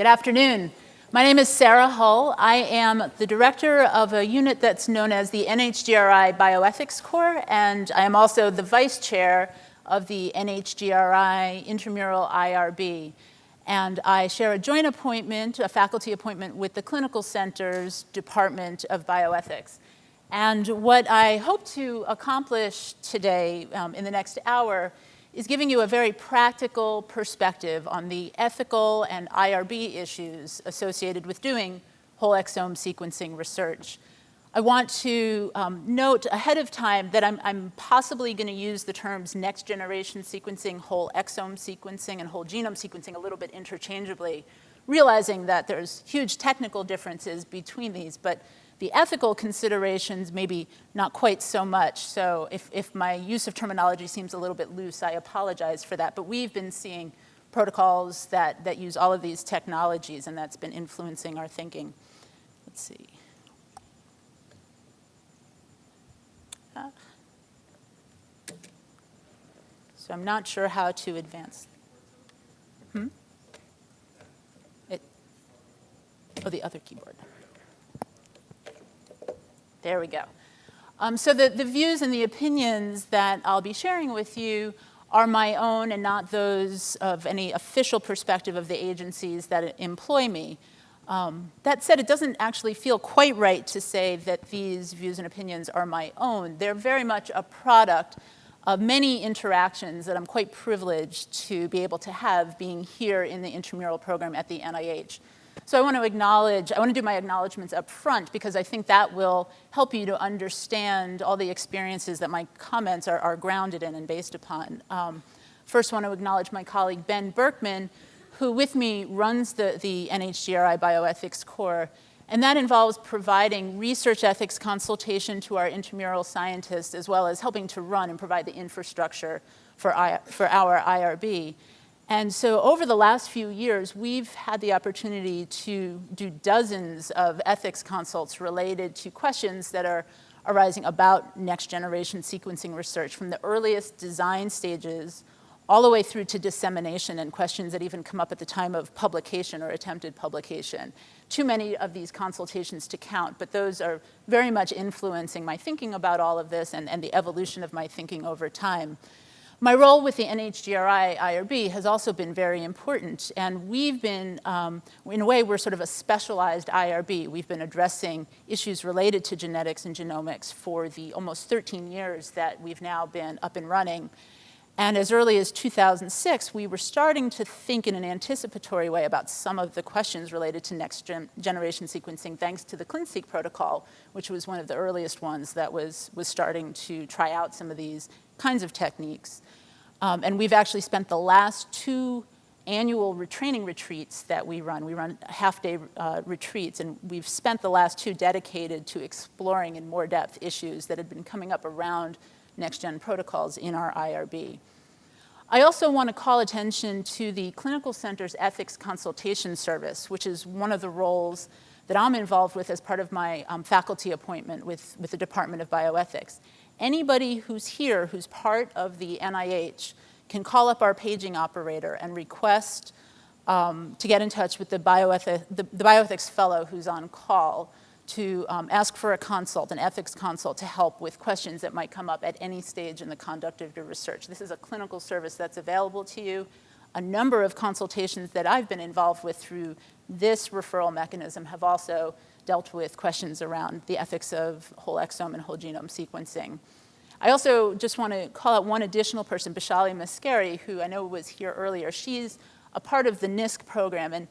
Good afternoon. My name is Sara Hull. I am the director of a unit that's known as the NHGRI Bioethics Core, and I am also the vice chair of the NHGRI Intramural IRB. And I share a joint appointment, a faculty appointment with the Clinical Center's Department of Bioethics. And what I hope to accomplish today um, in the next hour is giving you a very practical perspective on the ethical and IRB issues associated with doing whole exome sequencing research. I want to um, note ahead of time that I'm, I'm possibly going to use the terms next generation sequencing, whole exome sequencing, and whole genome sequencing a little bit interchangeably, realizing that there's huge technical differences between these, but the ethical considerations, maybe not quite so much. So if, if my use of terminology seems a little bit loose, I apologize for that. But we've been seeing protocols that, that use all of these technologies, and that's been influencing our thinking. Let's see. So I'm not sure how to advance. Hmm? It, oh, the other keyboard. There we go. Um, so the, the views and the opinions that I'll be sharing with you are my own and not those of any official perspective of the agencies that employ me. Um, that said, it doesn't actually feel quite right to say that these views and opinions are my own. They're very much a product of many interactions that I'm quite privileged to be able to have being here in the intramural program at the NIH. So I want to acknowledge, I want to do my acknowledgments up front because I think that will help you to understand all the experiences that my comments are, are grounded in and based upon. Um, first, I want to acknowledge my colleague Ben Berkman, who with me runs the, the NHGRI Bioethics Core, and that involves providing research ethics consultation to our intramural scientists, as well as helping to run and provide the infrastructure for, I, for our IRB. And so over the last few years, we've had the opportunity to do dozens of ethics consults related to questions that are arising about next generation sequencing research from the earliest design stages all the way through to dissemination and questions that even come up at the time of publication or attempted publication. Too many of these consultations to count, but those are very much influencing my thinking about all of this and, and the evolution of my thinking over time. My role with the NHGRI IRB has also been very important, and we've been, um, in a way, we're sort of a specialized IRB. We've been addressing issues related to genetics and genomics for the almost 13 years that we've now been up and running. And as early as 2006, we were starting to think in an anticipatory way about some of the questions related to next gen generation sequencing thanks to the ClinSeq protocol, which was one of the earliest ones that was, was starting to try out some of these kinds of techniques. Um, and we've actually spent the last two annual retraining retreats that we run. We run half-day uh, retreats, and we've spent the last two dedicated to exploring in more depth issues that had been coming up around next-gen protocols in our IRB. I also want to call attention to the Clinical Center's Ethics Consultation Service, which is one of the roles that I'm involved with as part of my um, faculty appointment with, with the Department of Bioethics anybody who's here who's part of the NIH can call up our paging operator and request um, to get in touch with the, bioethic, the, the, bioethics fellow who's on call to um, ask for a consult, an ethics consult, to help with questions that might come up at any stage in the conduct of your research. This is a clinical service that's available to you. A number of consultations that I've been involved with through this referral mechanism have also dealt with questions around the ethics of whole exome and whole genome sequencing. I also just want to call out one additional person, Bishali Mascari, who I know was here earlier. She's a part of the NISC program, and,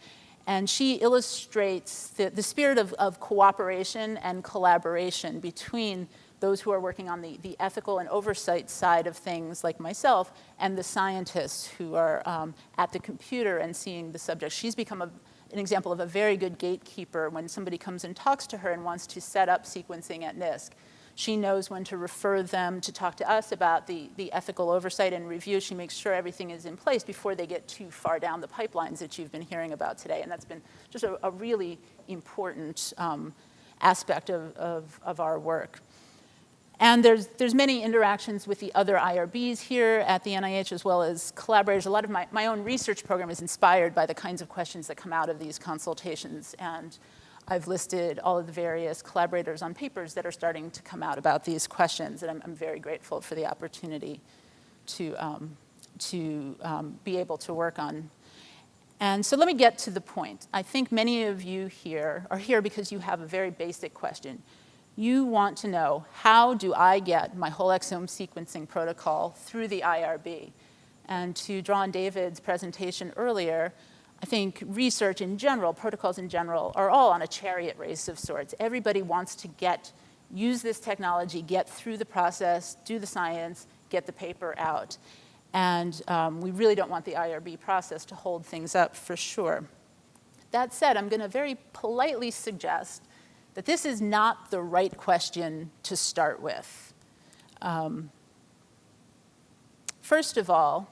and she illustrates the, the spirit of, of cooperation and collaboration between those who are working on the, the ethical and oversight side of things like myself and the scientists who are um, at the computer and seeing the subject. She's become a, an example of a very good gatekeeper when somebody comes and talks to her and wants to set up sequencing at NISC. She knows when to refer them to talk to us about the, the ethical oversight and review. She makes sure everything is in place before they get too far down the pipelines that you've been hearing about today. And that's been just a, a really important um, aspect of, of, of our work. And there's, there's many interactions with the other IRBs here at the NIH as well as collaborators. A lot of my, my own research program is inspired by the kinds of questions that come out of these consultations. And I've listed all of the various collaborators on papers that are starting to come out about these questions. And I'm, I'm very grateful for the opportunity to, um, to um, be able to work on. And so let me get to the point. I think many of you here are here because you have a very basic question you want to know, how do I get my whole exome sequencing protocol through the IRB? And to draw on David's presentation earlier, I think research in general, protocols in general, are all on a chariot race of sorts. Everybody wants to get, use this technology, get through the process, do the science, get the paper out. And um, we really don't want the IRB process to hold things up for sure. That said, I'm going to very politely suggest that this is not the right question to start with. Um, first of all,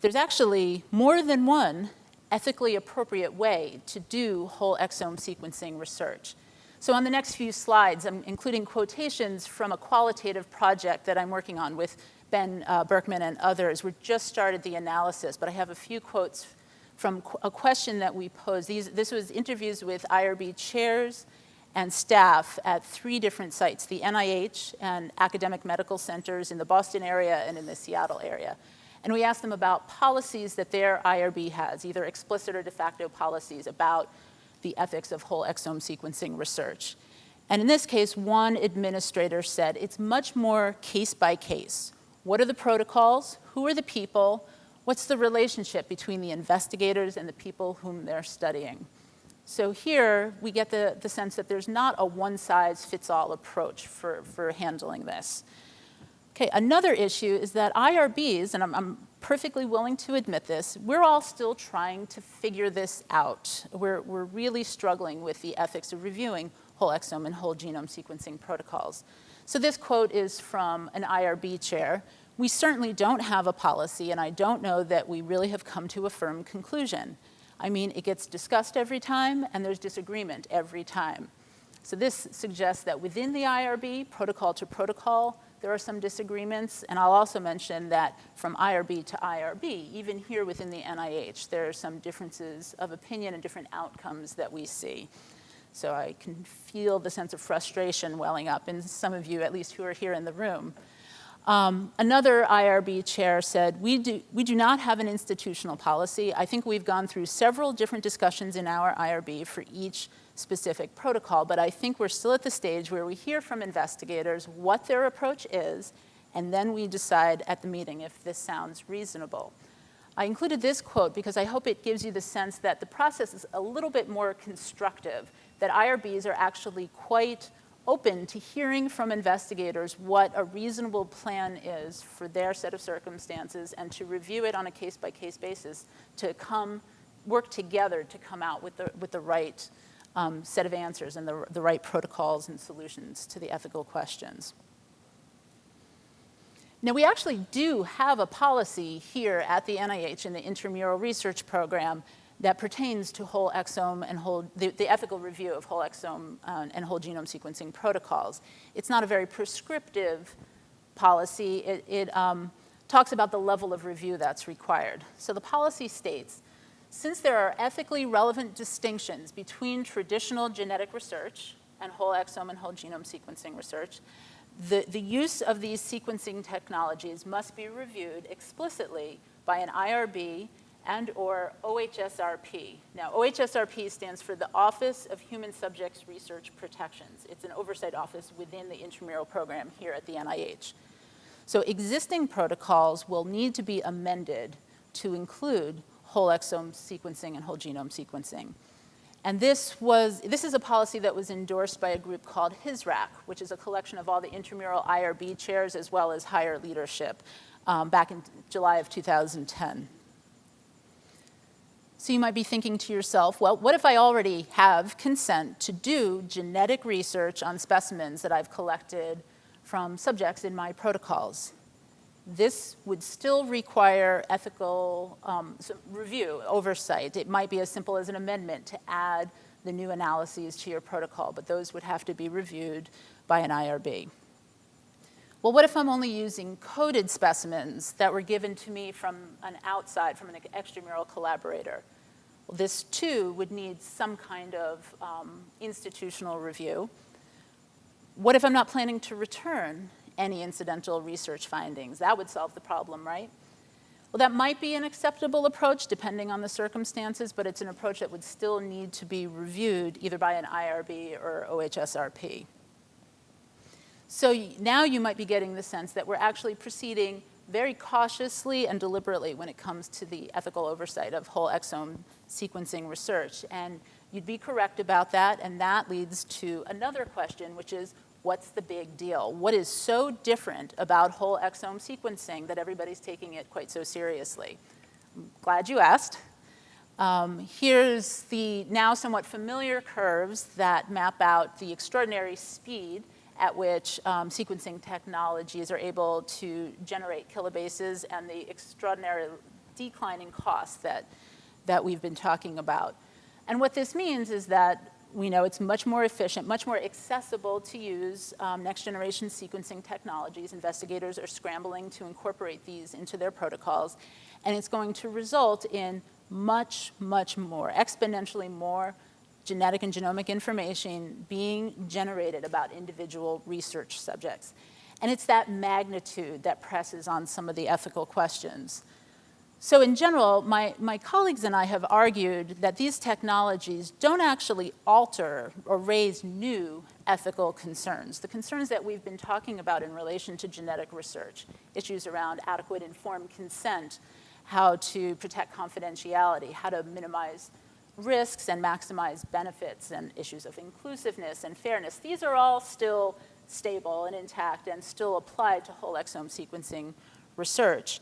there's actually more than one ethically appropriate way to do whole exome sequencing research. So on the next few slides, I'm including quotations from a qualitative project that I'm working on with Ben uh, Berkman and others. We've just started the analysis, but I have a few quotes from qu a question that we posed. These, this was interviews with IRB chairs and staff at three different sites, the NIH and academic medical centers in the Boston area and in the Seattle area. And we asked them about policies that their IRB has, either explicit or de facto policies about the ethics of whole exome sequencing research. And in this case, one administrator said, it's much more case by case. What are the protocols? Who are the people? What's the relationship between the investigators and the people whom they're studying? So here we get the, the sense that there's not a one-size-fits-all approach for, for handling this. Okay, another issue is that IRBs, and I'm, I'm, perfectly willing to admit this, we're all still trying to figure this out. We're, we're really struggling with the ethics of reviewing whole exome and whole genome sequencing protocols. So this quote is from an IRB chair. We certainly don't have a policy, and I don't know that we really have come to a firm conclusion. I mean, it gets discussed every time, and there's disagreement every time. So this suggests that within the IRB, protocol to protocol, there are some disagreements. And I'll also mention that from IRB to IRB, even here within the NIH, there are some differences of opinion and different outcomes that we see. So I can feel the sense of frustration welling up in some of you, at least who are here in the room. Um, another IRB chair said, we do, we do not have an institutional policy. I think we've gone through several different discussions in our IRB for each specific protocol, but I think we're still at the stage where we hear from investigators what their approach is, and then we decide at the meeting if this sounds reasonable. I included this quote because I hope it gives you the sense that the process is a little bit more constructive, that IRBs are actually quite open to hearing from investigators what a reasonable plan is for their set of circumstances and to review it on a case-by-case -case basis to come, work together to come out with the, with the right um, set of answers and the, the right protocols and solutions to the ethical questions. Now, we actually do have a policy here at the NIH in the intramural research program that pertains to whole exome and whole, the, the ethical review of whole exome uh, and whole genome sequencing protocols. It's not a very prescriptive policy. It, it um, talks about the level of review that's required. So the policy states, since there are ethically relevant distinctions between traditional genetic research and whole exome and whole genome sequencing research, the, the use of these sequencing technologies must be reviewed explicitly by an IRB and or OHSRP. Now, OHSRP stands for the Office of Human Subjects Research Protections. It's an oversight office within the intramural program here at the NIH. So existing protocols will need to be amended to include whole exome sequencing and whole genome sequencing. And this was, this is a policy that was endorsed by a group called HISRAC, which is a collection of all the intramural IRB chairs as well as higher leadership um, back in July of 2010. So you might be thinking to yourself, well, what if I already have consent to do genetic research on specimens that I've collected from subjects in my protocols? This would still require ethical um, review, oversight. It might be as simple as an amendment to add the new analyses to your protocol, but those would have to be reviewed by an IRB. Well, what if I'm only using coded specimens that were given to me from an outside, from an extramural collaborator? This too would need some kind of um, institutional review. What if I'm not planning to return any incidental research findings? That would solve the problem, right? Well, that might be an acceptable approach depending on the circumstances, but it's an approach that would still need to be reviewed either by an IRB or OHSRP. So now you might be getting the sense that we're actually proceeding very cautiously and deliberately when it comes to the ethical oversight of whole exome sequencing research. And you'd be correct about that, and that leads to another question, which is, what's the big deal? What is so different about whole exome sequencing that everybody's taking it quite so seriously? I'm glad you asked. Um, here's the now somewhat familiar curves that map out the extraordinary speed at which um, sequencing technologies are able to generate kilobases and the extraordinary declining costs that, that we've been talking about. And what this means is that we know it's much more efficient, much more accessible to use um, next generation sequencing technologies. Investigators are scrambling to incorporate these into their protocols. And it's going to result in much, much more, exponentially more genetic and genomic information being generated about individual research subjects. And it's that magnitude that presses on some of the ethical questions. So in general, my, my colleagues and I have argued that these technologies don't actually alter or raise new ethical concerns. The concerns that we've been talking about in relation to genetic research, issues around adequate informed consent, how to protect confidentiality, how to minimize risks and maximize benefits and issues of inclusiveness and fairness, these are all still stable and intact and still applied to whole exome sequencing research.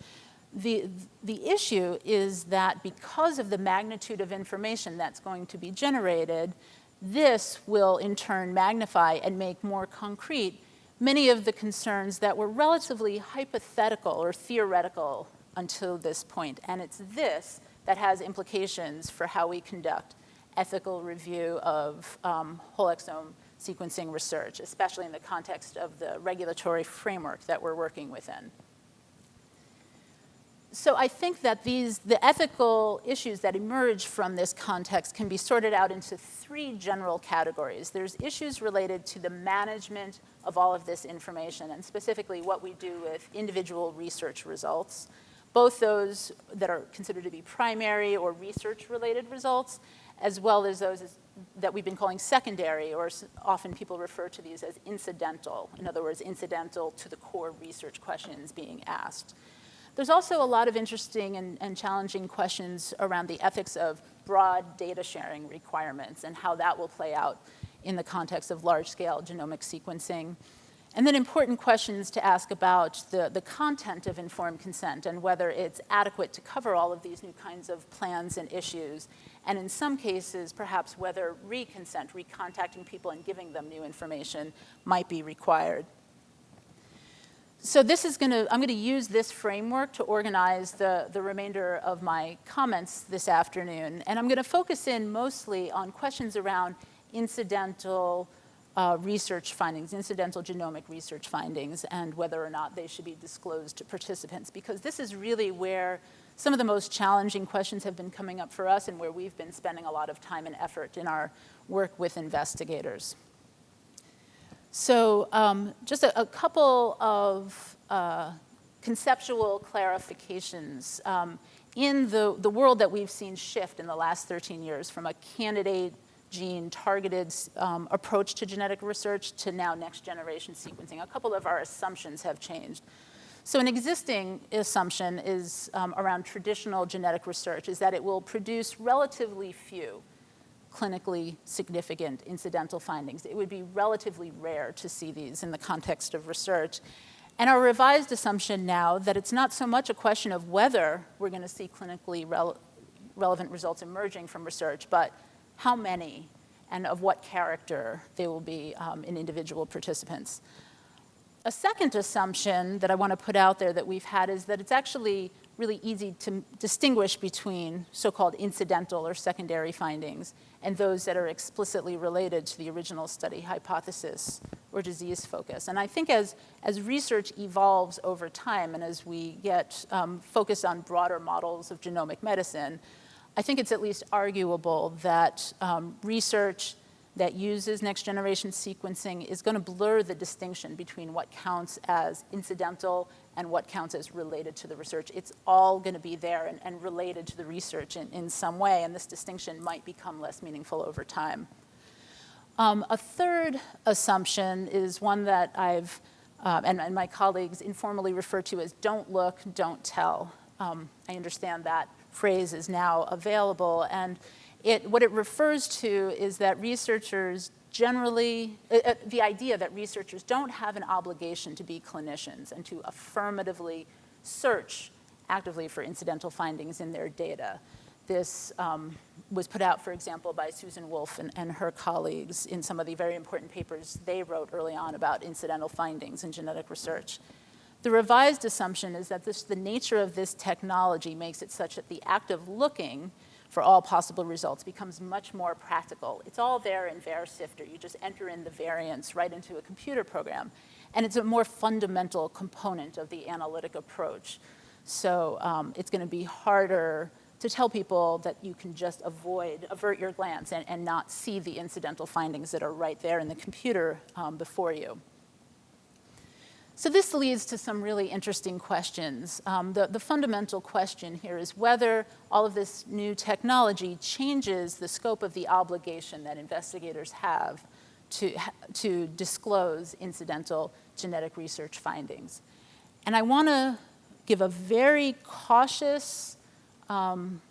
The, the issue is that because of the magnitude of information that's going to be generated, this will in turn magnify and make more concrete many of the concerns that were relatively hypothetical or theoretical until this point. And it's this that has implications for how we conduct ethical review of um, whole exome sequencing research, especially in the context of the regulatory framework that we're working within so I think that these, the ethical issues that emerge from this context can be sorted out into three general categories. There's issues related to the management of all of this information, and specifically what we do with individual research results, both those that are considered to be primary or research-related results, as well as those that we've been calling secondary, or often people refer to these as incidental. In other words, incidental to the core research questions being asked. There's also a lot of interesting and, and, challenging questions around the ethics of broad data sharing requirements and how that will play out in the context of large-scale genomic sequencing. And then important questions to ask about the, the content of informed consent and whether it's adequate to cover all of these new kinds of plans and issues. And in some cases, perhaps whether reconsent, recontacting people and giving them new information might be required so this is going to, I'm going to use this framework to organize the, the remainder of my comments this afternoon. And I'm going to focus in mostly on questions around incidental uh, research findings, incidental genomic research findings, and whether or not they should be disclosed to participants, because this is really where some of the most challenging questions have been coming up for us and where we've been spending a lot of time and effort in our work with investigators. So um, just a, a, couple of uh, conceptual clarifications. Um, in the, the world that we've seen shift in the last 13 years from a candidate gene targeted um, approach to genetic research to now next generation sequencing, a couple of our assumptions have changed. So an existing assumption is um, around traditional genetic research is that it will produce relatively few clinically significant incidental findings. It would be relatively rare to see these in the context of research. And our revised assumption now that it's not so much a question of whether we're going to see clinically rele relevant results emerging from research, but how many and of what character they will be um, in individual participants. A second assumption that I want to put out there that we've had is that it's actually really easy to distinguish between so-called incidental or secondary findings and those that are explicitly related to the original study hypothesis or disease focus. And I think as, as research evolves over time and as we get um, focused on broader models of genomic medicine, I think it's at least arguable that um, research that uses next generation sequencing is going to blur the distinction between what counts as incidental and what counts as related to the research. It's all going to be there and, and related to the research in, in, some way, and this distinction might become less meaningful over time. Um, a third assumption is one that I've, uh, and, and, my colleagues informally refer to as don't look, don't tell. Um, I understand that phrase is now available, and it, what it refers to is that researchers generally, uh, uh, the idea that researchers don't have an obligation to be clinicians and to affirmatively search actively for incidental findings in their data. This um, was put out, for example, by Susan Wolf and, and, her colleagues in some of the very important papers they wrote early on about incidental findings in genetic research. The revised assumption is that this, the nature of this technology makes it such that the act of looking for all possible results becomes much more practical. It's all there in VarSifter. You just enter in the variants right into a computer program. And it's a more fundamental component of the analytic approach. So um, it's going to be harder to tell people that you can just avoid, avert your glance and, and not see the incidental findings that are right there in the computer um, before you. So this leads to some really interesting questions. Um, the, the fundamental question here is whether all of this new technology changes the scope of the obligation that investigators have to, to disclose incidental genetic research findings. And I want to give a very cautious um,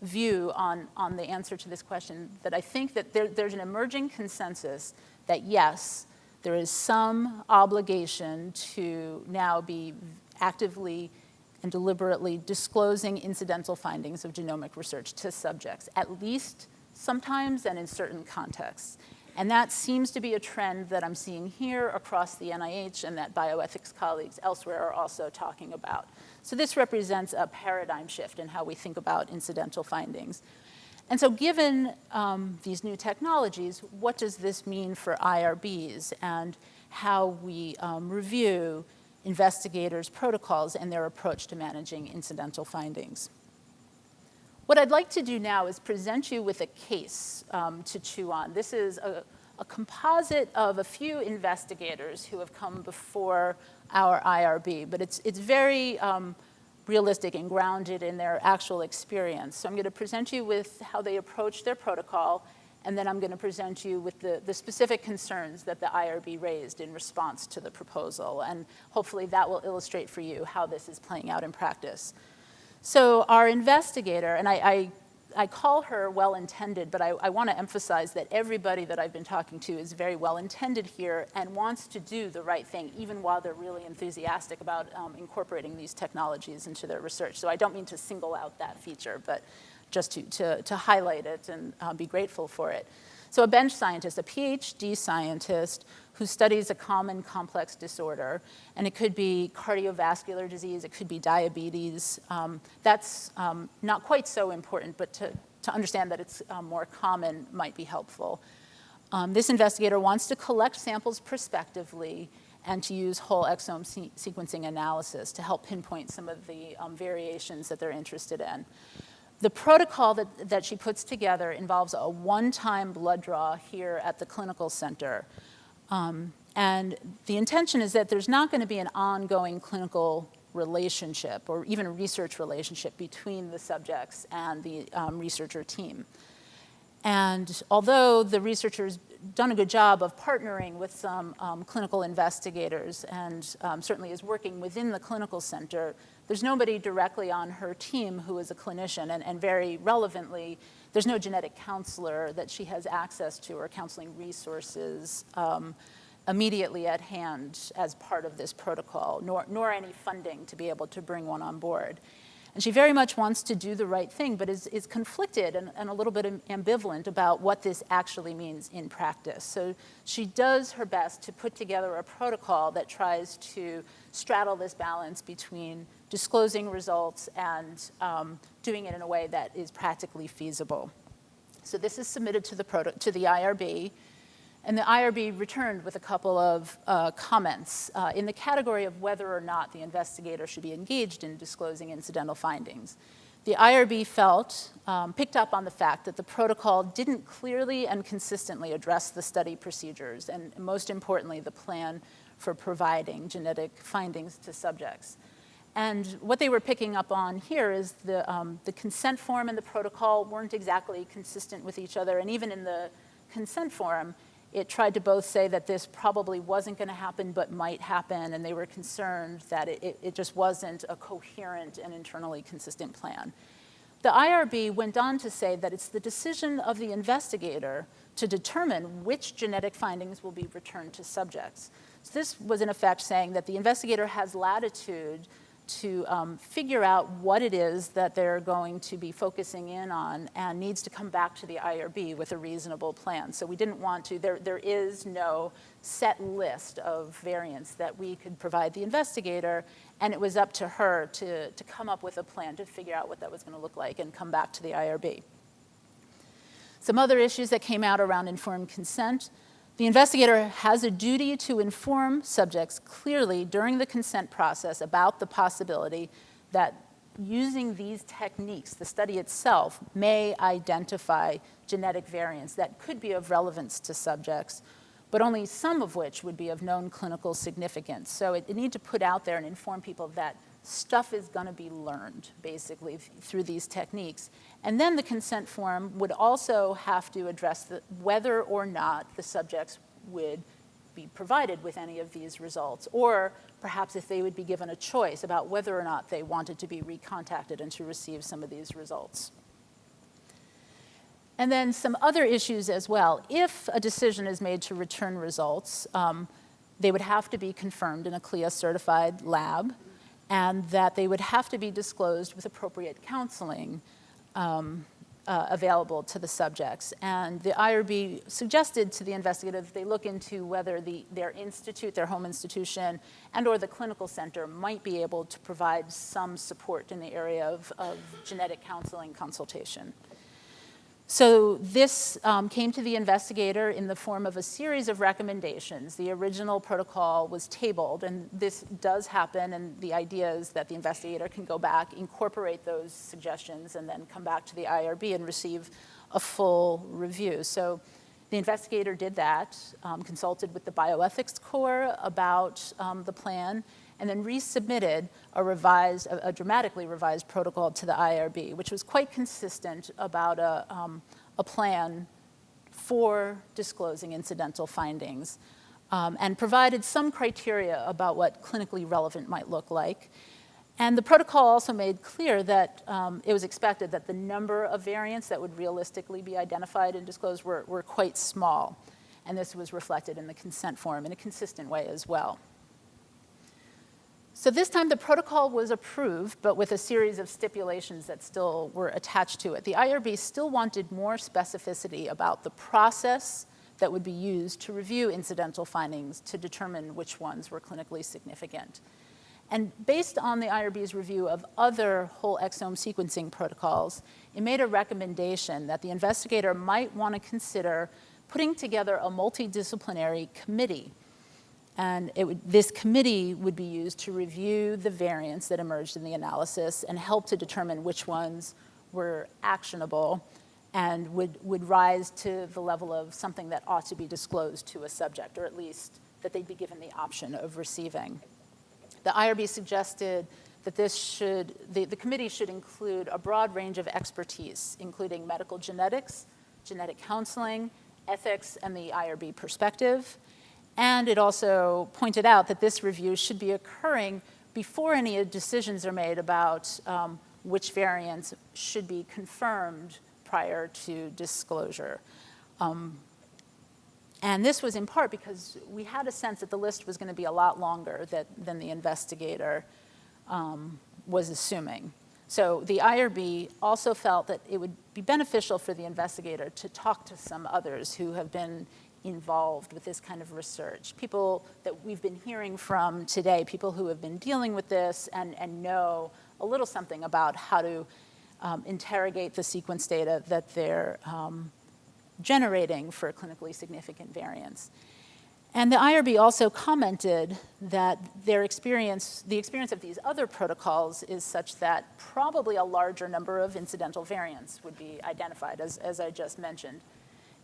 view on, on the answer to this question, that I think that there, there's an emerging consensus that yes, there is some obligation to now be actively and deliberately disclosing incidental findings of genomic research to subjects, at least sometimes and in certain contexts. And that seems to be a trend that I'm seeing here across the NIH and that bioethics colleagues elsewhere are also talking about. So this represents a paradigm shift in how we think about incidental findings. And so given um, these new technologies, what does this mean for IRBs and how we um, review investigators' protocols and their approach to managing incidental findings? What I'd like to do now is present you with a case um, to chew on. This is a, a, composite of a few investigators who have come before our IRB, but it's, it's very um, realistic and grounded in their actual experience. So I'm going to present you with how they approach their protocol, and then I'm going to present you with the, the specific concerns that the IRB raised in response to the proposal. And hopefully that will illustrate for you how this is playing out in practice. So our investigator, and I, I I call her well-intended, but I, I want to emphasize that everybody that I've been talking to is very well-intended here and wants to do the right thing, even while they're really enthusiastic about um, incorporating these technologies into their research. So I don't mean to single out that feature, but just to, to, to highlight it and uh, be grateful for it. So a bench scientist, a PhD scientist who studies a common complex disorder, and it could be cardiovascular disease, it could be diabetes. Um, that's um, not quite so important, but to, to understand that it's um, more common might be helpful. Um, this investigator wants to collect samples prospectively and to use whole exome se sequencing analysis to help pinpoint some of the um, variations that they're interested in. The protocol that, that she puts together involves a one-time blood draw here at the clinical center. Um, and the intention is that there's not going to be an ongoing clinical relationship or even a research relationship between the subjects and the um, researcher team. And although the researcher's done a good job of partnering with some um, clinical investigators and um, certainly is working within the clinical center, there's nobody directly on her team who is a clinician, and, and very relevantly, there's no genetic counselor that she has access to or counseling resources um, immediately at hand as part of this protocol, nor, nor any funding to be able to bring one on board. And she very much wants to do the right thing, but is, is conflicted and, and a little bit ambivalent about what this actually means in practice. So she does her best to put together a protocol that tries to straddle this balance between disclosing results and um, doing it in a way that is practically feasible. So this is submitted to the, to the IRB. And the IRB returned with a couple of uh, comments uh, in the category of whether or not the investigator should be engaged in disclosing incidental findings. The IRB felt, um, picked up on the fact that the protocol didn't clearly and consistently address the study procedures and most importantly, the plan for providing genetic findings to subjects. And what they were picking up on here is the, um, the consent form and the protocol weren't exactly consistent with each other. And even in the consent form, it tried to both say that this probably wasn't going to happen but might happen, and they were concerned that it, it, just wasn't a coherent and internally consistent plan. The IRB went on to say that it's the decision of the investigator to determine which genetic findings will be returned to subjects. So this was in effect saying that the investigator has latitude to um, figure out what it is that they're going to be focusing in on and needs to come back to the IRB with a reasonable plan. So we didn't want to, there, there is no set list of variants that we could provide the investigator, and it was up to her to, to come up with a plan to figure out what that was gonna look like and come back to the IRB. Some other issues that came out around informed consent. The investigator has a duty to inform subjects clearly during the consent process about the possibility that using these techniques, the study itself may identify genetic variants that could be of relevance to subjects, but only some of which would be of known clinical significance. So it, it need to put out there and inform people that stuff is going to be learned, basically, through these techniques. And then the consent form would also have to address the, whether or not the subjects would be provided with any of these results, or perhaps if they would be given a choice about whether or not they wanted to be recontacted and to receive some of these results. And then some other issues as well. If a decision is made to return results, um, they would have to be confirmed in a CLIA certified lab and that they would have to be disclosed with appropriate counseling um, uh, available to the subjects. And the IRB suggested to the investigator that they look into whether the, their institute, their home institution, and or the clinical center might be able to provide some support in the area of, of genetic counseling consultation. So this um, came to the investigator in the form of a series of recommendations. The original protocol was tabled, and this does happen, and the idea is that the investigator can go back, incorporate those suggestions, and then come back to the IRB and receive a full review. So the investigator did that, um, consulted with the bioethics core about um, the plan, and then resubmitted a revised, a, a, dramatically revised protocol to the IRB, which was quite consistent about a, um, a plan for disclosing incidental findings um, and provided some criteria about what clinically relevant might look like. And the protocol also made clear that um, it was expected that the number of variants that would realistically be identified and disclosed were, were quite small. And this was reflected in the consent form in a consistent way as well. So this time the protocol was approved, but with a series of stipulations that still were attached to it. The IRB still wanted more specificity about the process that would be used to review incidental findings to determine which ones were clinically significant. And based on the IRB's review of other whole exome sequencing protocols, it made a recommendation that the investigator might want to consider putting together a multidisciplinary committee and would, this committee would be used to review the variants that emerged in the analysis and help to determine which ones were actionable and would, would rise to the level of something that ought to be disclosed to a subject, or at least that they'd be given the option of receiving. The IRB suggested that this should, the, the committee should include a broad range of expertise, including medical genetics, genetic counseling, ethics, and the IRB perspective. And it also pointed out that this review should be occurring before any decisions are made about um, which variants should be confirmed prior to disclosure. Um, and this was in part because we had a sense that the list was going to be a lot longer that, than the investigator um, was assuming. So the IRB also felt that it would be beneficial for the investigator to talk to some others who have been involved with this kind of research. People that we've been hearing from today, people who have been dealing with this and, and know a little something about how to um, interrogate the sequence data that they're um, generating for clinically significant variants. And the IRB also commented that their experience, the experience of these other protocols is such that probably a larger number of incidental variants would be identified, as, as I just mentioned.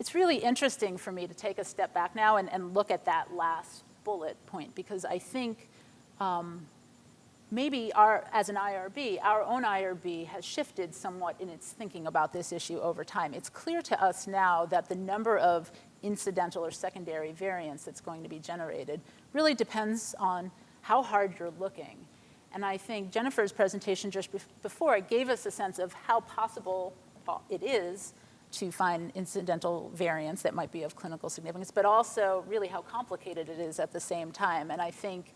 It's really interesting for me to take a step back now and, and look at that last bullet point because I think um, maybe our, as an IRB, our own IRB has shifted somewhat in its thinking about this issue over time. It's clear to us now that the number of incidental or secondary variants that's going to be generated really depends on how hard you're looking. And I think Jennifer's presentation just before gave us a sense of how possible it is to find incidental variants that might be of clinical significance, but also really how complicated it is at the same time. And I think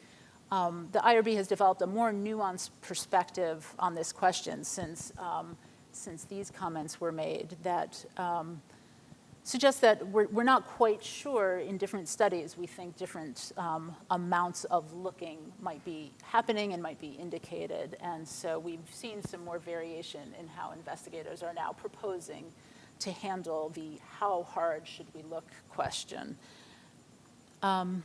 um, the IRB has developed a more nuanced perspective on this question since, um, since these comments were made that um, suggests that we're, we're not quite sure in different studies. We think different um, amounts of looking might be happening and might be indicated. And so we've seen some more variation in how investigators are now proposing to handle the how hard should we look question. Um,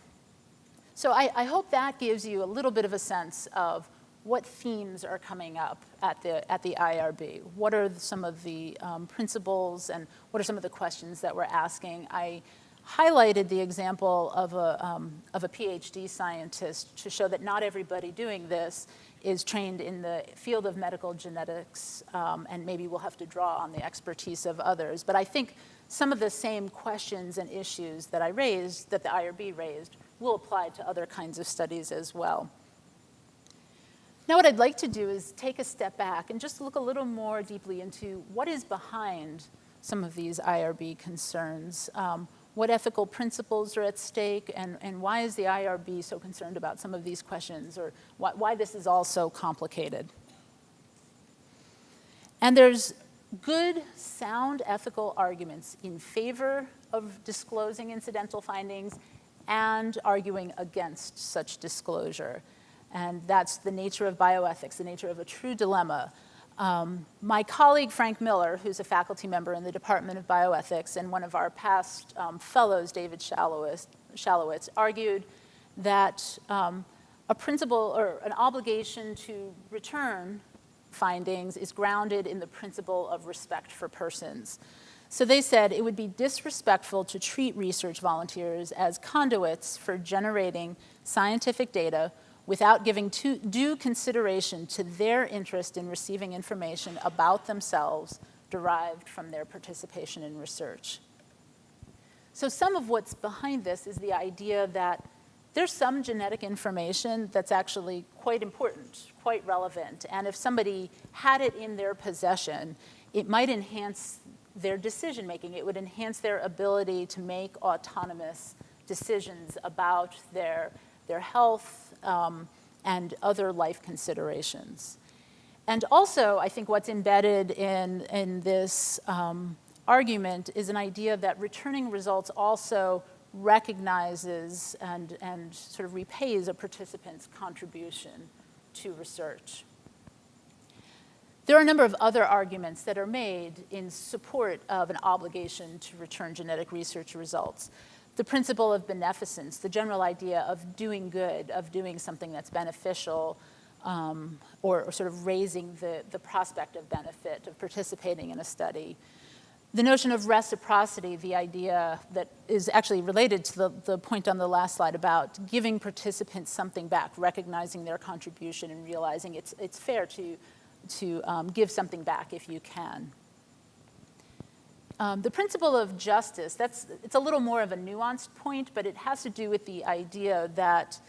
so I, I, hope that gives you a little bit of a sense of what themes are coming up at the, at the IRB. What are some of the um, principles and what are some of the questions that we're asking? I highlighted the example of a, um, of a PhD scientist to show that not everybody doing this is trained in the field of medical genetics, um, and maybe we'll have to draw on the expertise of others. But I think some of the same questions and issues that I raised, that the IRB raised, will apply to other kinds of studies as well. Now what I'd like to do is take a step back and just look a little more deeply into what is behind some of these IRB concerns. Um, what ethical principles are at stake and, and why is the IRB so concerned about some of these questions or why, why this is all so complicated. And there's good, sound ethical arguments in favor of disclosing incidental findings and arguing against such disclosure. And that's the nature of bioethics, the nature of a true dilemma. Um, my colleague, Frank Miller, who's a faculty member in the Department of Bioethics, and one of our past um, fellows, David Shalowitz, Shalowitz argued that um, a principle or an obligation to return findings is grounded in the principle of respect for persons. So they said it would be disrespectful to treat research volunteers as conduits for generating scientific data without giving due consideration to their interest in receiving information about themselves derived from their participation in research. So some of what's behind this is the idea that there's some genetic information that's actually quite important, quite relevant, and if somebody had it in their possession, it might enhance their decision making. It would enhance their ability to make autonomous decisions about their, their health um, and other life considerations. And also, I think what's embedded in, in this um, argument is an idea that returning results also recognizes and, and sort of repays a participant's contribution to research. There are a number of other arguments that are made in support of an obligation to return genetic research results. The principle of beneficence, the general idea of doing good, of doing something that's beneficial, um, or, or, sort of raising the, the prospect of benefit of participating in a study. The notion of reciprocity, the idea that is actually related to the, the point on the last slide about giving participants something back, recognizing their contribution and realizing it's, it's fair to to um, give something back if you can. Um, the principle of justice, that's, it's a little more of a nuanced point, but it has to do with the idea that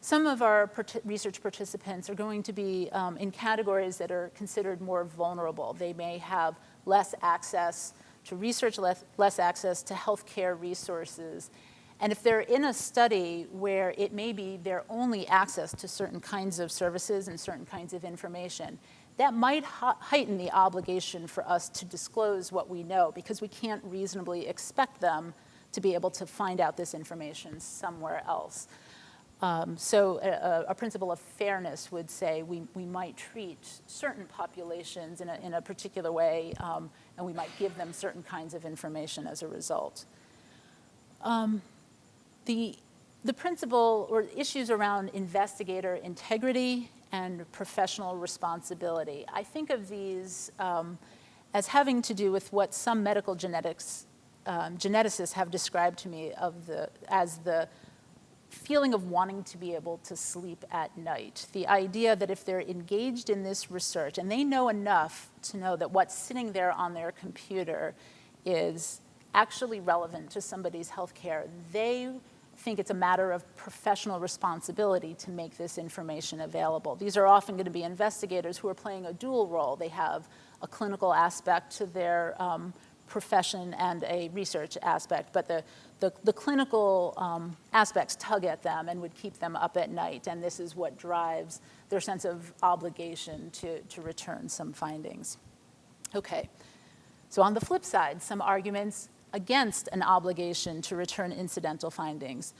some of our research participants are going to be um, in categories that are considered more vulnerable. They may have less access to research, less, less access to healthcare resources. And if they're in a study where it may be their only access to certain kinds of services and certain kinds of information, that might heighten the obligation for us to disclose what we know because we can't reasonably expect them to be able to find out this information somewhere else. Um, so a, a, principle of fairness would say we, we might treat certain populations in a, in a particular way um, and we might give them certain kinds of information as a result. Um, the, the principle or issues around investigator integrity and professional responsibility. I think of these um, as having to do with what some medical genetics um, geneticists have described to me of the, as the feeling of wanting to be able to sleep at night. The idea that if they're engaged in this research and they know enough to know that what's sitting there on their computer is actually relevant to somebody's health care, they think it's a matter of professional responsibility to make this information available. These are often going to be investigators who are playing a dual role. They have a clinical aspect to their um, profession and a research aspect, but the, the, the clinical um, aspects tug at them and would keep them up at night, and this is what drives their sense of obligation to, to return some findings. Okay, so on the flip side, some arguments against an obligation to return incidental findings.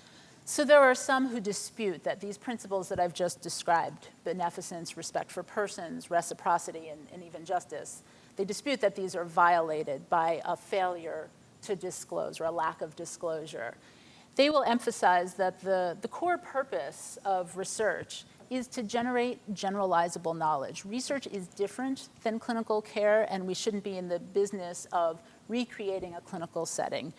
So there are some who dispute that these principles that I've just described, beneficence, respect for persons, reciprocity, and, and even justice, they dispute that these are violated by a failure to disclose or a lack of disclosure. They will emphasize that the, the core purpose of research is to generate generalizable knowledge. Research is different than clinical care, and we shouldn't be in the business of recreating a clinical setting.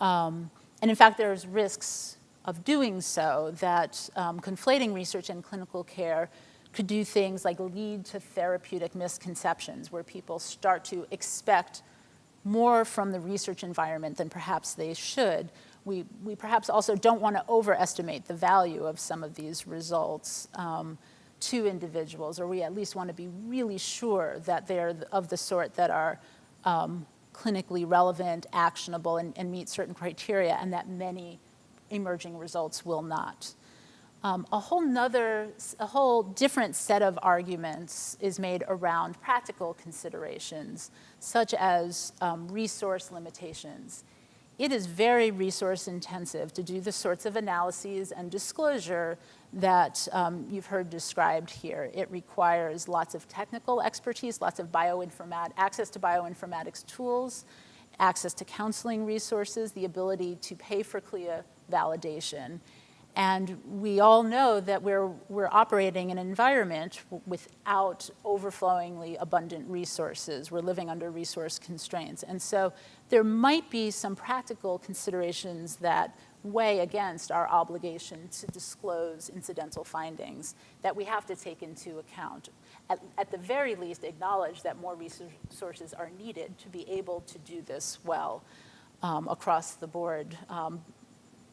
Um, and in fact, there's risks of doing so that um, conflating research and clinical care could do things like lead to therapeutic misconceptions where people start to expect more from the research environment than perhaps they should. We, we perhaps also don't want to overestimate the value of some of these results um, to individuals, or we at least want to be really sure that they're of the sort that are um, clinically relevant, actionable, and, and meet certain criteria, and that many emerging results will not. Um, a whole nother, a whole different set of arguments is made around practical considerations, such as um, resource limitations. It is very resource intensive to do the sorts of analyses and disclosure that um, you've heard described here. It requires lots of technical expertise, lots of bioinformat access to bioinformatics tools, access to counseling resources, the ability to pay for CLIA validation. And we all know that we're, we're operating in an environment without overflowingly abundant resources. We're living under resource constraints. And so there might be some practical considerations that weigh against our obligation to disclose incidental findings that we have to take into account. At, at the very least, acknowledge that more resources are needed to be able to do this well um, across the board. Um,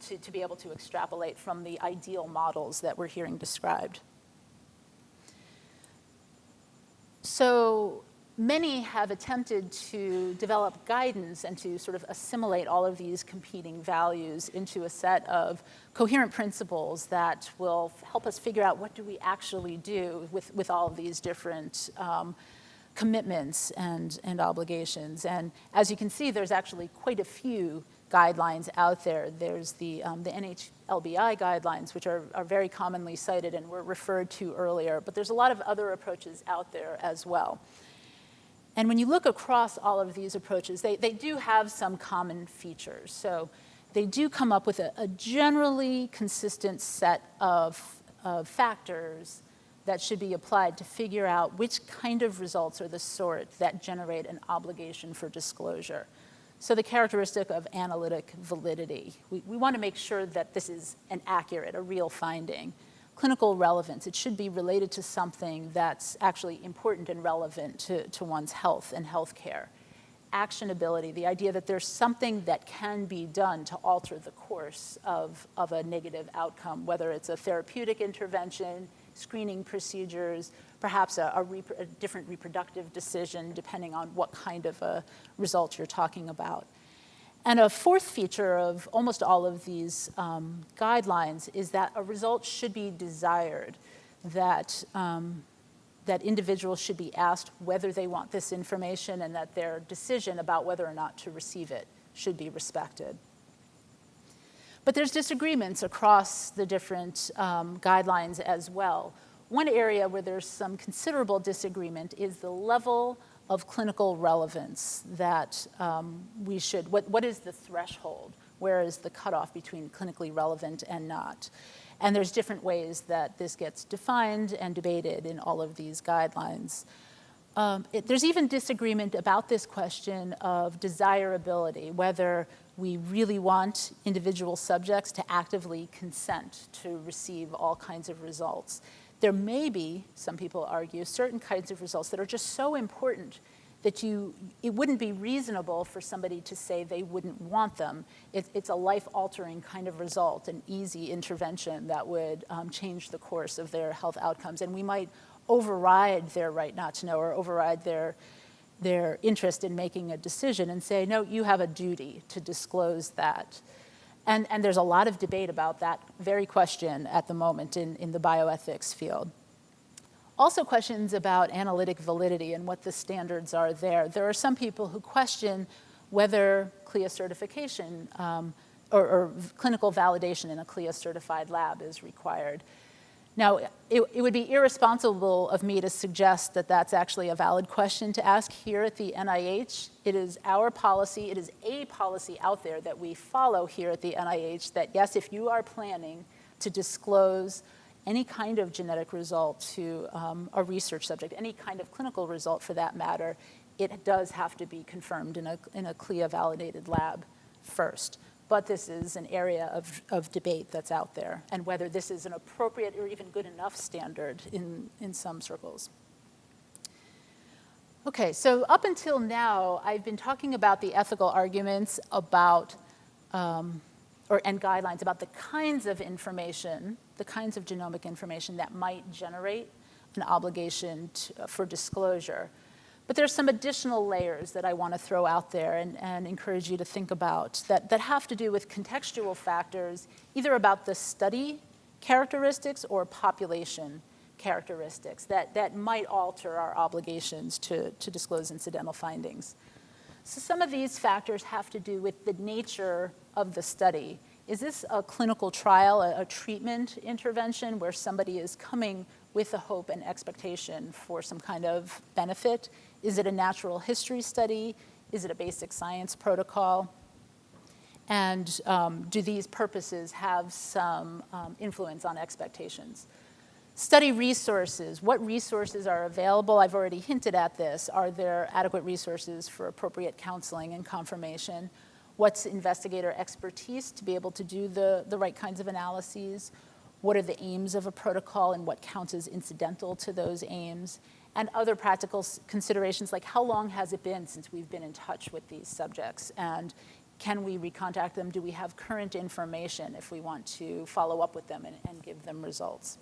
to, to be able to extrapolate from the ideal models that we're hearing described. So many have attempted to develop guidance and to sort of assimilate all of these competing values into a set of coherent principles that will help us figure out what do we actually do with, with all of these different um, commitments and, and obligations. And as you can see, there's actually quite a few guidelines out there. There's the, um, the NHLBI guidelines, which are, are very commonly cited and were referred to earlier, but there's a lot of other approaches out there as well. And when you look across all of these approaches, they, they do have some common features. So they do come up with a, a generally consistent set of, of factors that should be applied to figure out which kind of results are the sort that generate an obligation for disclosure. So the characteristic of analytic validity, we, we want to make sure that this is an accurate, a real finding. Clinical relevance, it should be related to something that's actually important and relevant to, to one's health and health care. Actionability, the idea that there's something that can be done to alter the course of, of a negative outcome, whether it's a therapeutic intervention, screening procedures, perhaps a, a, a, different reproductive decision depending on what kind of a result you're talking about. And a fourth feature of almost all of these um, guidelines is that a result should be desired, that, um, that individuals should be asked whether they want this information and that their decision about whether or not to receive it should be respected. But there's disagreements across the different um, guidelines as well. One area where there's some considerable disagreement is the level of clinical relevance that um, we should, what, what is the threshold? Where is the cutoff between clinically relevant and not? And there's different ways that this gets defined and debated in all of these guidelines. Um, it, there's even disagreement about this question of desirability, whether we really want individual subjects to actively consent to receive all kinds of results. There may be, some people argue, certain kinds of results that are just so important that you, it wouldn't be reasonable for somebody to say they wouldn't want them. It, it's a life-altering kind of result, an easy intervention that would um, change the course of their health outcomes. And we might override their right not to know or override their, their interest in making a decision and say, no, you have a duty to disclose that. And, and there's a lot of debate about that very question at the moment in, in the bioethics field. Also questions about analytic validity and what the standards are there. There are some people who question whether CLIA certification um, or, or, clinical validation in a CLIA certified lab is required. Now, it, it, would be irresponsible of me to suggest that that's actually a valid question to ask here at the NIH. It is our policy, it is a policy out there that we follow here at the NIH that yes, if you are planning to disclose any kind of genetic result to um, a research subject, any kind of clinical result for that matter, it does have to be confirmed in a, in a CLIA validated lab first. But this is an area of, of debate that's out there and whether this is an appropriate or even good enough standard in, in some circles. Okay, so up until now, I've been talking about the ethical arguments about um, or, and guidelines about the kinds of information, the kinds of genomic information that might generate an obligation to, for disclosure. But there's some additional layers that I want to throw out there and, and encourage you to think about that, that have to do with contextual factors, either about the study characteristics or population characteristics that, that might alter our obligations to, to disclose incidental findings. So some of these factors have to do with the nature of the study. Is this a clinical trial, a, a treatment intervention where somebody is coming with a hope and expectation for some kind of benefit? Is it a natural history study? Is it a basic science protocol? And um, do these purposes have some um, influence on expectations? Study resources. What resources are available? I've already hinted at this. Are there adequate resources for appropriate counseling and confirmation? What's investigator expertise to be able to do the, the right kinds of analyses? What are the aims of a protocol and what counts as incidental to those aims? And other practical considerations like how long has it been since we've been in touch with these subjects? And can we recontact them? Do we have current information if we want to follow up with them and, and give them results?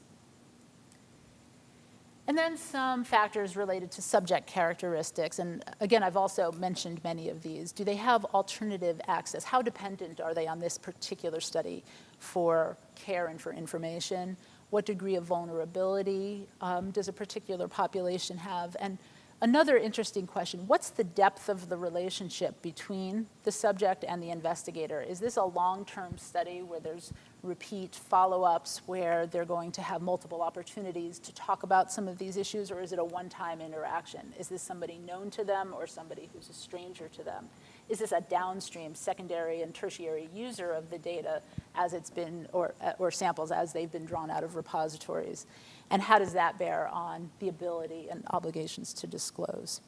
And then some factors related to subject characteristics. And again, I've also mentioned many of these. Do they have alternative access? How dependent are they on this particular study for care and for information? What degree of vulnerability um, does a particular population have? And Another interesting question, what's the depth of the relationship between the subject and the investigator? Is this a long-term study where there's repeat follow-ups where they're going to have multiple opportunities to talk about some of these issues, or is it a one-time interaction? Is this somebody known to them or somebody who's a stranger to them? Is this a downstream, secondary, and tertiary user of the data as it's been, or, uh, or samples as they've been drawn out of repositories? And how does that bear on the ability and obligations to disclose?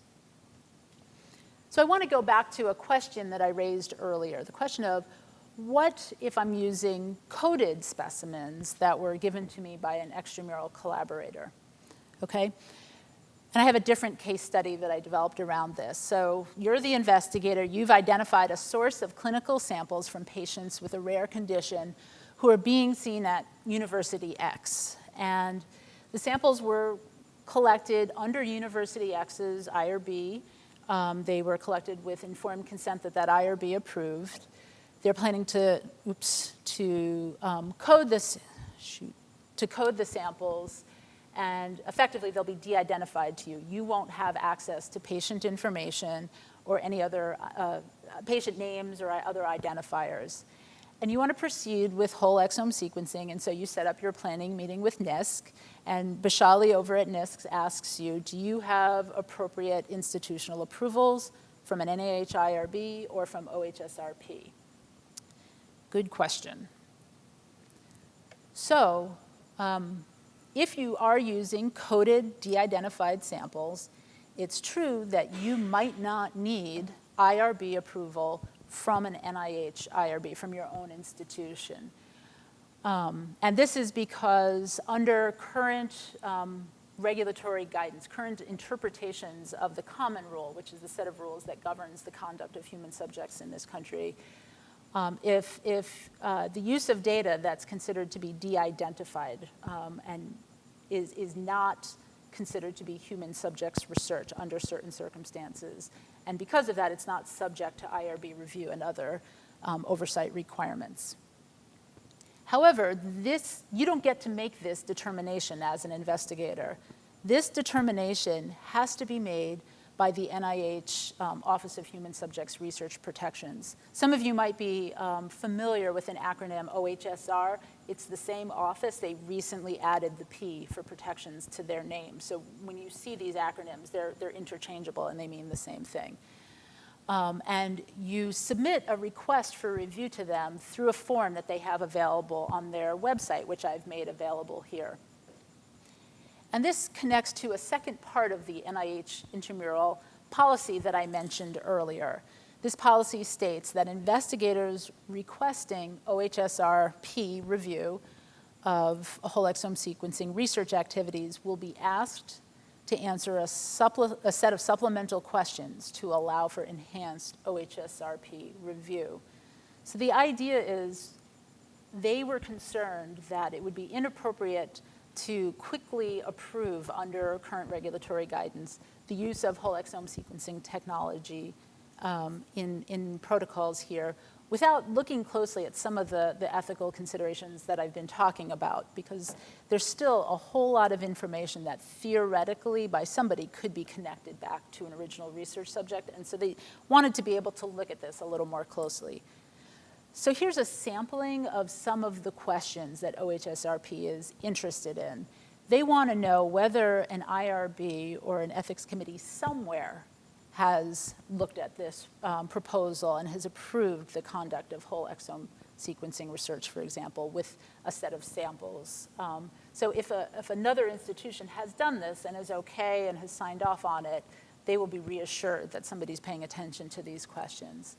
So I want to go back to a question that I raised earlier, the question of what if I'm using coded specimens that were given to me by an extramural collaborator, okay? And I have a different case study that I developed around this. So you're the investigator, you've identified a source of clinical samples from patients with a rare condition who are being seen at University X. And the samples were collected under University X's IRB. Um, they were collected with informed consent that that IRB approved. They're planning to, oops, to um, code this, shoot, to code the samples and effectively they'll be de-identified to you. You won't have access to patient information or any other uh, patient names or other identifiers. And you want to proceed with whole exome sequencing, and so you set up your planning meeting with NISC, and Bashali over at NISC asks you, do you have appropriate institutional approvals from an NIH IRB or from OHSRP? Good question. So um, if you are using coded de-identified samples, it's true that you might not need IRB approval from an NIH IRB, from your own institution. Um, and this is because under current um, regulatory guidance, current interpretations of the common rule, which is the set of rules that governs the conduct of human subjects in this country, um, if, if uh, the use of data that's considered to be de-identified um, and is, is not considered to be human subjects research under certain circumstances. And because of that, it's not subject to IRB review and other um, oversight requirements. However, this, you don't get to make this determination as an investigator. This determination has to be made by the NIH um, Office of Human Subjects Research Protections. Some of you might be um, familiar with an acronym OHSR. It's the same office. They recently added the P for protections to their name. So when you see these acronyms, they're, they're interchangeable and they mean the same thing. Um, and you submit a request for review to them through a form that they have available on their website, which I've made available here. And this connects to a second part of the NIH intramural policy that I mentioned earlier. This policy states that investigators requesting OHSRP review of whole exome sequencing research activities will be asked to answer a, a, set of supplemental questions to allow for enhanced OHSRP review. So the idea is they were concerned that it would be inappropriate to quickly approve under current regulatory guidance the use of whole exome sequencing technology um, in, in protocols here without looking closely at some of the, the ethical considerations that I've been talking about because there's still a whole lot of information that theoretically by somebody could be connected back to an original research subject and so they wanted to be able to look at this a little more closely. So here's a sampling of some of the questions that OHSRP is interested in. They want to know whether an IRB or an ethics committee somewhere has looked at this um, proposal and has approved the conduct of whole exome sequencing research, for example, with a set of samples. Um, so if, a, if another institution has done this and is okay and has signed off on it, they will be reassured that somebody's paying attention to these questions.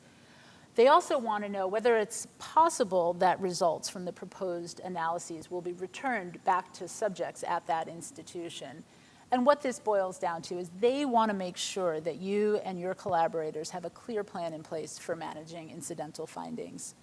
They also want to know whether it's possible that results from the proposed analyses will be returned back to subjects at that institution. And what this boils down to is they want to make sure that you and your collaborators have a clear plan in place for managing incidental findings.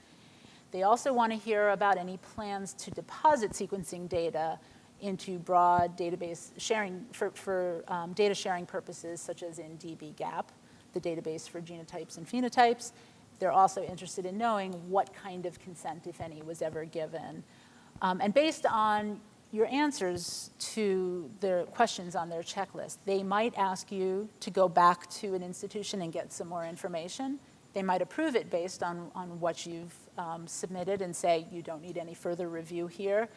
They also want to hear about any plans to deposit sequencing data into broad database sharing for, for um, data sharing purposes such as in dbGaP, the database for genotypes and phenotypes, they're also interested in knowing what kind of consent, if any, was ever given. Um, and based on your answers to the questions on their checklist, they might ask you to go back to an institution and get some more information. They might approve it based on, on what you've um, submitted and say you don't need any further review here.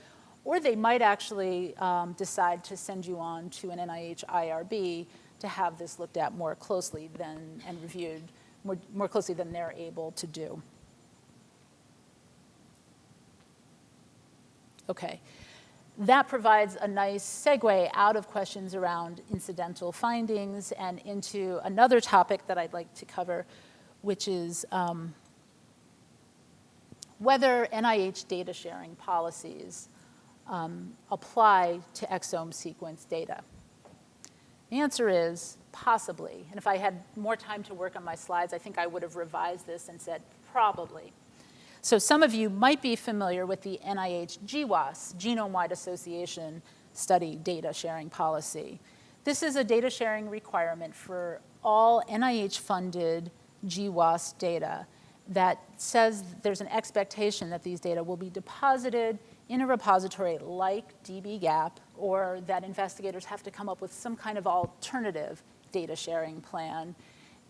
Or they might actually um, decide to send you on to an NIH IRB to have this looked at more closely than, and reviewed more, more closely than they're able to do. Okay. That provides a nice segue out of questions around incidental findings and into another topic that I'd like to cover, which is um, whether NIH data sharing policies um, apply to exome sequence data. The answer is possibly. And if I had more time to work on my slides, I think I would have revised this and said probably. So some of you might be familiar with the NIH GWAS, Genome-Wide Association Study Data Sharing Policy. This is a data sharing requirement for all NIH-funded GWAS data that says there's an expectation that these data will be deposited in a repository like dbGaP or that investigators have to come up with some kind of alternative data sharing plan,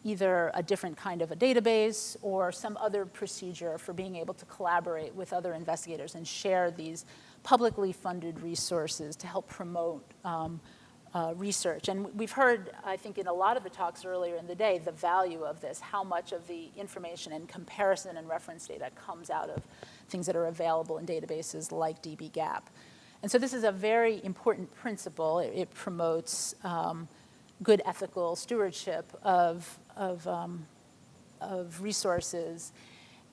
either a different kind of a database or some other procedure for being able to collaborate with other investigators and share these publicly funded resources to help promote um, uh, research. And we've heard, I think, in a lot of the talks earlier in the day, the value of this, how much of the information and comparison and reference data comes out of things that are available in databases like dbGaP. And so this is a very important principle. It, it promotes um, good ethical stewardship of, of, um, of resources.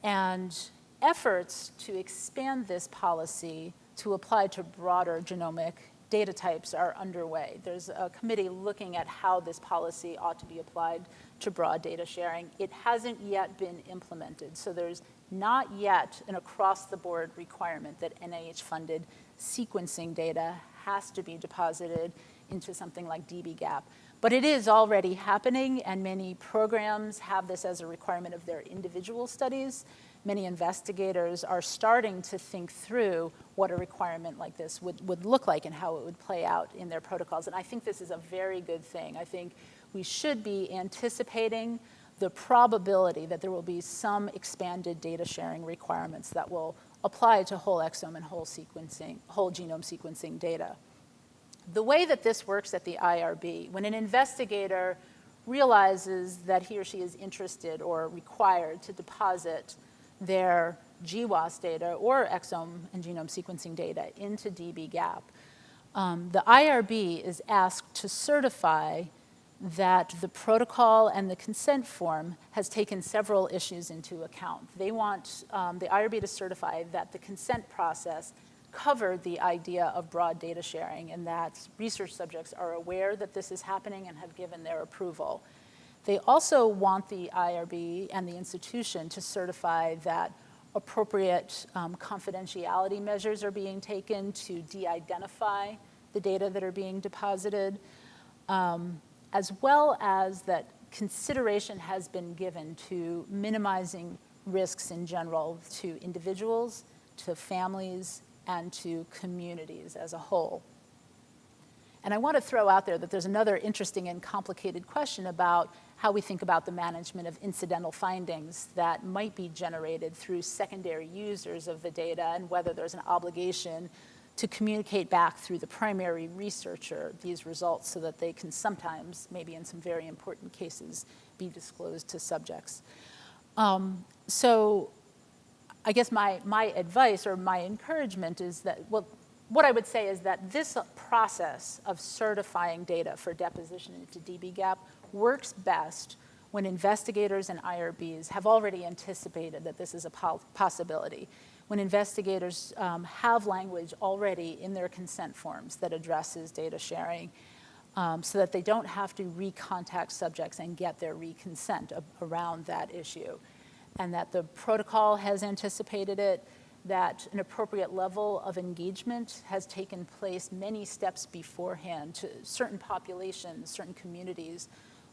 And efforts to expand this policy to apply to broader genomic data types are underway. There's a committee looking at how this policy ought to be applied to broad data sharing. It hasn't yet been implemented, so there's not yet an across-the-board requirement that NIH-funded sequencing data has to be deposited into something like dbGaP. But it is already happening, and many programs have this as a requirement of their individual studies many investigators are starting to think through what a requirement like this would, would look like and how it would play out in their protocols. And I think this is a very good thing. I think we should be anticipating the probability that there will be some expanded data sharing requirements that will apply to whole exome and whole sequencing, whole genome sequencing data. The way that this works at the IRB, when an investigator realizes that he or she is interested or required to deposit their GWAS data or exome and genome sequencing data into dbGaP, um, the IRB is asked to certify that the protocol and the consent form has taken several issues into account. They want um, the IRB to certify that the consent process covered the idea of broad data sharing and that research subjects are aware that this is happening and have given their approval. They also want the IRB and the institution to certify that appropriate um, confidentiality measures are being taken to de-identify the data that are being deposited, um, as well as that consideration has been given to minimizing risks in general to individuals, to families, and to communities as a whole. And I want to throw out there that there's another interesting and complicated question about how we think about the management of incidental findings that might be generated through secondary users of the data and whether there's an obligation to communicate back through the primary researcher these results so that they can sometimes, maybe in some very important cases, be disclosed to subjects. Um, so I guess my, my advice or my encouragement is that, well, what I would say is that this process of certifying data for deposition into dbGaP works best when investigators and IRBs have already anticipated that this is a possibility. When investigators um, have language already in their consent forms that addresses data sharing um, so that they don't have to recontact subjects and get their reconsent around that issue. And that the protocol has anticipated it, that an appropriate level of engagement has taken place many steps beforehand to certain populations, certain communities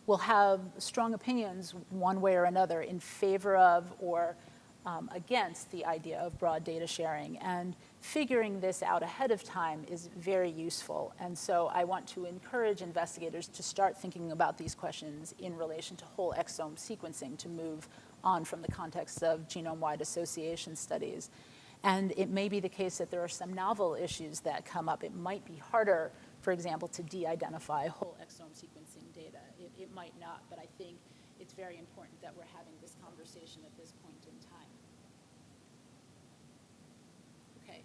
will have strong opinions one way or another in favor of or um, against the idea of broad data sharing. And figuring this out ahead of time is very useful. And so I want to encourage investigators to start thinking about these questions in relation to whole exome sequencing to move on from the context of genome-wide association studies. And it may be the case that there are some novel issues that come up. It might be harder, for example, to de-identify whole exome sequencing data. It, it might not, but I think it's very important that we're having this conversation at this point in time. Okay,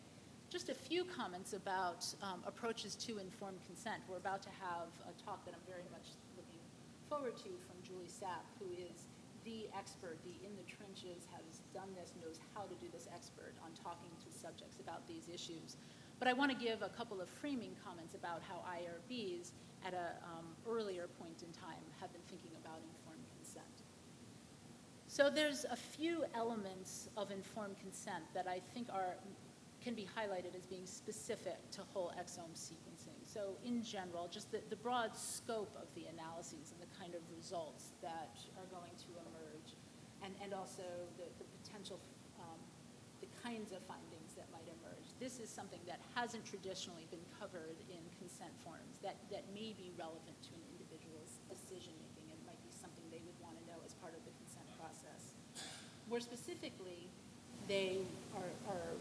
just a few comments about um, approaches to informed consent. We're about to have a talk that I'm very much looking forward to from Julie Sapp, who is the expert, the in the trenches, has done this, knows how to do this expert on talking to subjects about these issues. But I want to give a couple of framing comments about how IRBs at an um, earlier point in time have been thinking about informed consent. So there's a few elements of informed consent that I think are can be highlighted as being specific to whole exome sequencing. So in general, just the, the broad scope of the analyses and the kind of results that are going to emerge, and, and also the, the potential, um, the kinds of findings that might emerge. This is something that hasn't traditionally been covered in consent forms that, that may be relevant to an individual's decision-making and might be something they would want to know as part of the consent process. More specifically, they are, are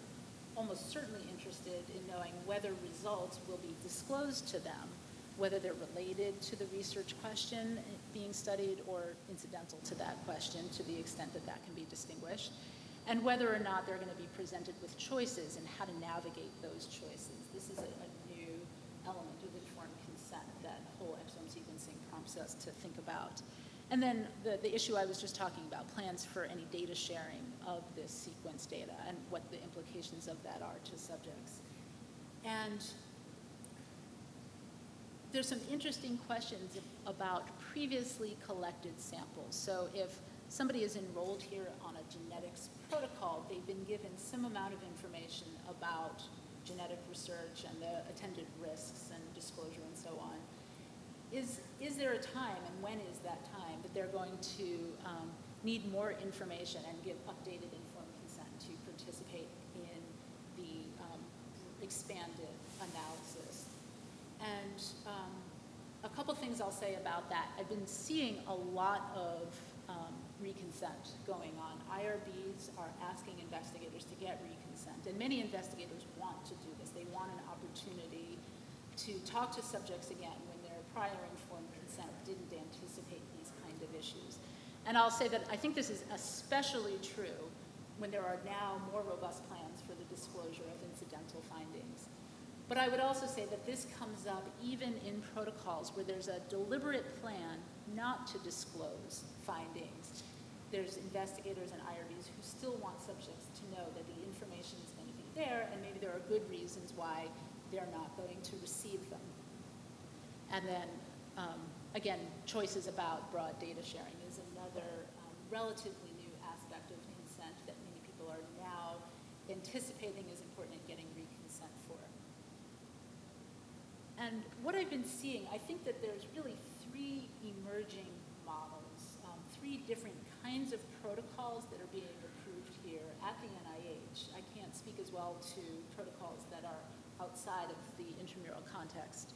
almost certainly interested in knowing whether results will be disclosed to them, whether they're related to the research question being studied or incidental to that question to the extent that that can be distinguished, and whether or not they're going to be presented with choices and how to navigate those choices. This is a, a new element of informed consent that whole exome sequencing prompts us to think about. And then the, the issue I was just talking about, plans for any data sharing of this sequence data and what the implications of that are to subjects. And there's some interesting questions about previously collected samples. So if somebody is enrolled here on a genetics protocol, they've been given some amount of information about genetic research and the attendant risks and disclosure and so on. Is, is there a time, and when is that time, that they're going to um, need more information and give updated informed consent to participate in the um, expanded analysis? And um, a couple things I'll say about that. I've been seeing a lot of um, reconsent going on. IRBs are asking investigators to get reconsent, and many investigators want to do this. They want an opportunity to talk to subjects again when their prior informed consent didn't anticipate these kind of issues. And I'll say that I think this is especially true when there are now more robust plans for the disclosure. But I would also say that this comes up even in protocols where there's a deliberate plan not to disclose findings. There's investigators and IRBs who still want subjects to know that the information is going to be there, and maybe there are good reasons why they're not going to receive them. And then, um, again, choices about broad data sharing is another um, relatively new aspect of consent that many people are now anticipating is important and getting reconsent for. And what I've been seeing, I think that there's really three emerging models, um, three different kinds of protocols that are being approved here at the NIH. I can't speak as well to protocols that are outside of the intramural context.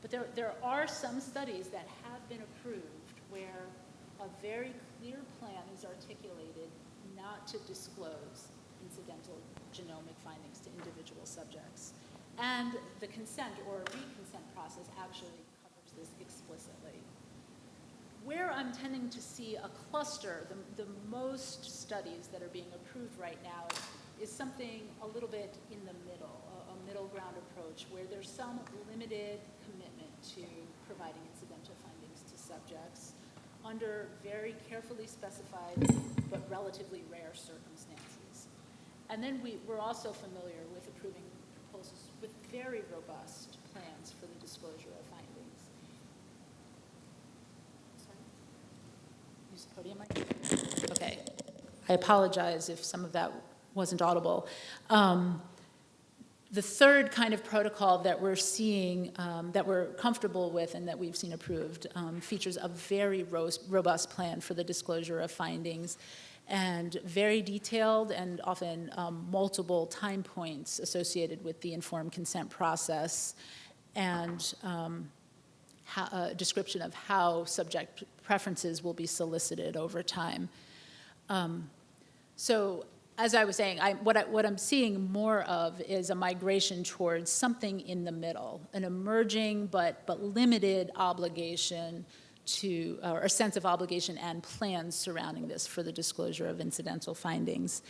But there, there are some studies that have been approved where a very clear plan is articulated not to disclose incidental genomic findings to individual subjects. And the consent or reconsent process actually covers this explicitly. Where I'm tending to see a cluster, the, the most studies that are being approved right now is, is something a little bit in the middle a middle ground approach where there's some limited commitment to providing incidental findings to subjects under very carefully specified but relatively rare circumstances. And then we, we're also familiar with approving with very robust plans for the disclosure of findings. Sorry? Use the podium mic? Okay. I apologize if some of that wasn't audible. Um, the third kind of protocol that we're seeing, um, that we're comfortable with and that we've seen approved, um, features a very robust plan for the disclosure of findings and very detailed and often um, multiple time points associated with the informed consent process and um, how, a description of how subject preferences will be solicited over time. Um, so as I was saying, I, what, I, what I'm seeing more of is a migration towards something in the middle, an emerging but, but limited obligation to, or a sense of obligation and plans surrounding this for the disclosure of incidental findings.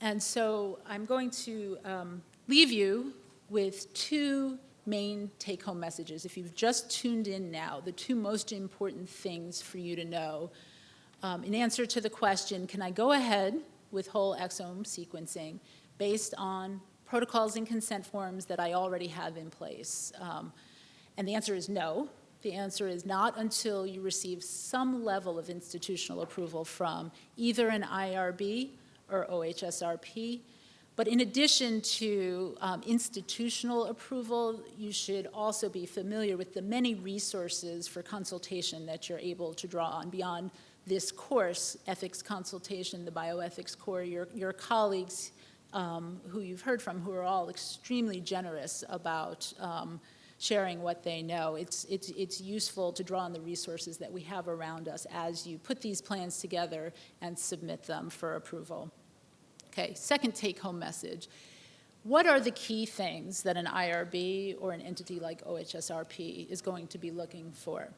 And so I'm going to um, leave you with two main take-home messages. If you've just tuned in now, the two most important things for you to know um, in answer to the question, can I go ahead with whole exome sequencing based on protocols and consent forms that I already have in place? Um, and the answer is no. The answer is not until you receive some level of institutional approval from either an IRB or OHSRP. But in addition to um, institutional approval, you should also be familiar with the many resources for consultation that you're able to draw on beyond this course, Ethics Consultation, the Bioethics Core, your, your colleagues um, who you've heard from who are all extremely generous about um, sharing what they know. It's, it's, it's useful to draw on the resources that we have around us as you put these plans together and submit them for approval. Okay, second take-home message. What are the key things that an IRB or an entity like OHSRP is going to be looking for?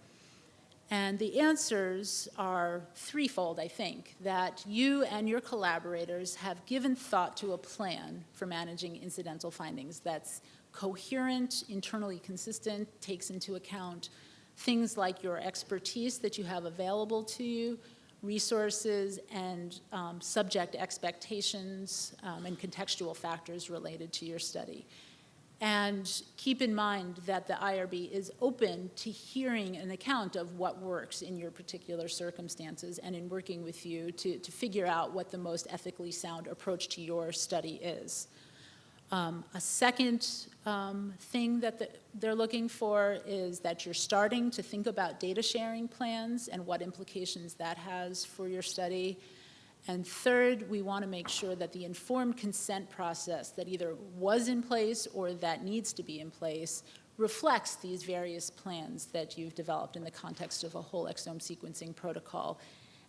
And the answers are threefold, I think, that you and your collaborators have given thought to a plan for managing incidental findings that's coherent, internally consistent, takes into account things like your expertise that you have available to you, resources and um, subject expectations um, and contextual factors related to your study. And keep in mind that the IRB is open to hearing an account of what works in your particular circumstances and in working with you to, to figure out what the most ethically sound approach to your study is. Um, a second um, thing that the, they're looking for is that you're starting to think about data sharing plans and what implications that has for your study. And third, we want to make sure that the informed consent process that either was in place or that needs to be in place reflects these various plans that you've developed in the context of a whole exome sequencing protocol.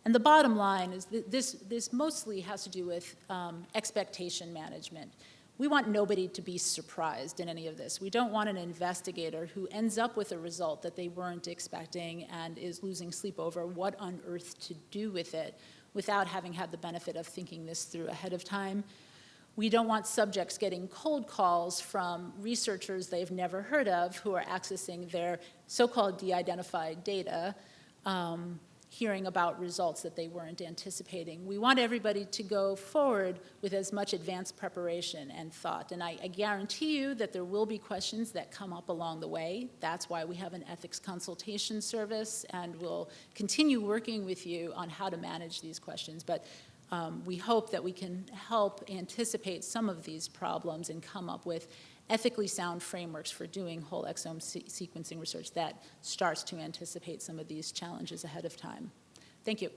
And the bottom line is that this, this mostly has to do with um, expectation management. We want nobody to be surprised in any of this. We don't want an investigator who ends up with a result that they weren't expecting and is losing sleep over what on earth to do with it without having had the benefit of thinking this through ahead of time. We don't want subjects getting cold calls from researchers they've never heard of who are accessing their so-called de-identified data um, hearing about results that they weren't anticipating. We want everybody to go forward with as much advanced preparation and thought. And I, I, guarantee you that there will be questions that come up along the way. That's why we have an ethics consultation service, and we'll continue working with you on how to manage these questions. But um, we hope that we can help anticipate some of these problems and come up with ethically sound frameworks for doing whole exome se sequencing research that starts to anticipate some of these challenges ahead of time. Thank you.